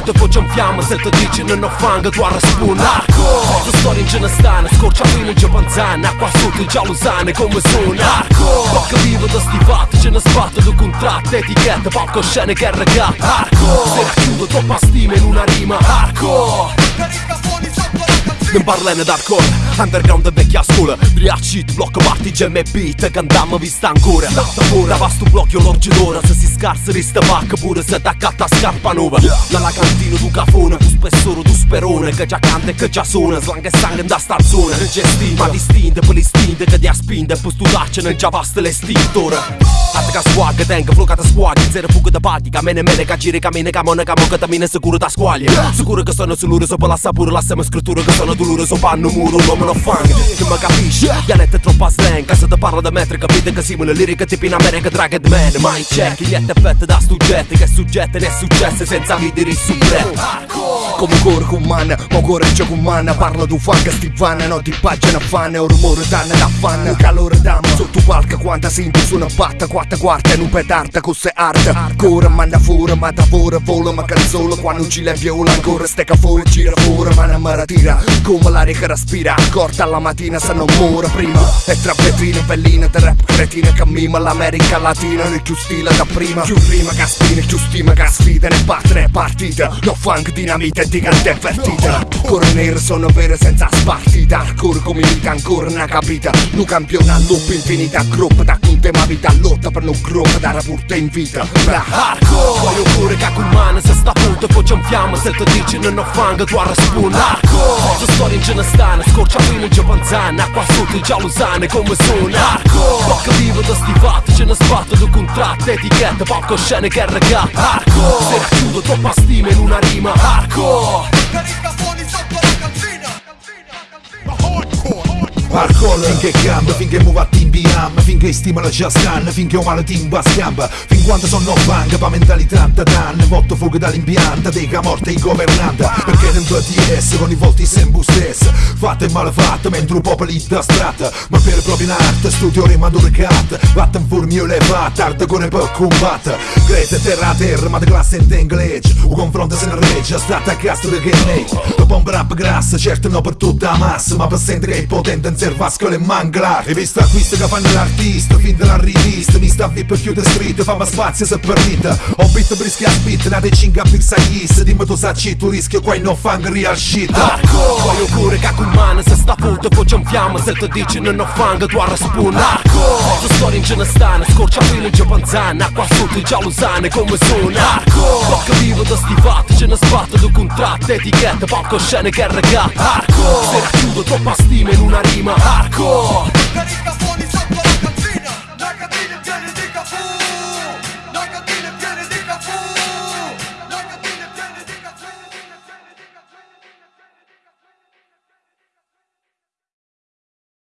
foto poi ci infiamma Se ti dici non ho fang tu a spun Hardcore La storia in ce ne stanno Scorcia fino in Giapanzana Acqua sotto i giallusane come sono Hardcore Bocca vivo da sti fatti Ce ne sbatto di contratto Etichetta, palco, scene che regata Hardcore Se racchiudo troppa stima in una rima Hardcore non parlene d'hardcore Underground e vecchia scuola Driacci, blocco party, gem e beat Cantammo vista ancora. Lotta pure Vasto blocco l'orgidora Se si scarsa resta pacca pure se t'accatta scarpa nuova. Nella cantina du cafone Tu spessore, tu sperone Che già canta e che già suona. Slang e sangue da sta zona. Gestinta, ma distinta per l'istinto che ti ha spinta E poi studarci non già basta l'estintore che swag, tenga, ti squaglia Zero fuga da patica, mene mene che giri cammina Camone, camo che tamine sicuro da squaglia Sicuro che sono sull'uro, sopra la sapore La sema scrittura che sono dolore So panno muro, un uomo non fang Che mi capisci, dialetto è troppo slang Se ti parlo da metri, capite che simula lirica tipo in America Dragon Man. Mai check, gli effetti da suggetti Che suggetti ne è successo senza leader su Come cuore con man, ma c'è con man Parlo tu fang stivana, no ti pagina fan. Un rumore danno da fan, un calore d'ammo Sotto quanta simpi su una batta Quatta quarta in un petarda con se arte Ancora manna fuori, ma da fuori vola Ma canzola quando ci le viola Ancora stecca fuori, gira fuori, ma non mi tira Come l'aria che respira, accorta alla mattina se non muore prima E tra vetrine, belline, di rap cretine Cammina l'America Latina, nel più stile da prima Più rima che spina, più stima che sfida Ne battere partita, no funk, dinamite di grande avvertita Core nere sono vere senza spartita Hardcore come vita ancora una capita Nu campiona loop infinita Gruppo da con tema vita lotta per non da rapporto in vita. Bra Hardcore. Voglio pure che con mano se sta punto poi ci infiamma Se ti dici non ho fang tu a spun Hardcore. La storia in ce ne stanno Scorcia fino in Giapanzana Acqua sotto i giallusane come sono Hardcore. Bocca vivo da sti fatti Ce ne sbatto di contratto Etichetta, palco, scene che regata Hardcore. Se racchiudo troppa stima in una rima. Hardcore. Hardcore. Finché cambia, finché muove a Finché stimola già scan, finché ho male timba scamba Fin quando sono bang, pa mentalità da dan Votto fuga dall'impianta, dega morte in governanta. Perché non do TS con i volti sempre stesso Fatte e malefatte, mentre un popolo da strata Ma per proprio in arte, studio rima cat. Vatten fur mio levat, arte con il per combatte Greta terra a terra, ma di classe in inglese. Un confronto se ne regge, stata a castro di grenade La bomba rap grassa, certo no per tutta la massa Ma per sentire che è potente in servascolo e manglar. E visto acquisto che fanno l'artista, fin della rivista Mi sta VIP chiude street, fammi spazio se permette. Ho bit brischi a spit, nate cinga pizza gis Dimmi tu sacci, tu rischio qua non fang real shit. Hardcore Voglio pure che con mano se sta foto poi ci infiamma Se ti dici non ho fang tu a spun. Hardcore La storia in ce ne stanno Scorcia fino in Giapanzana Acqua sotto i giallusane come sono. Hardcore Bocca vivo da sti fatti Ce ne sbatto di contratto Etichetta, palco, scene che regata Hardcore Se racchiudo troppa stima in una rima. Hardcore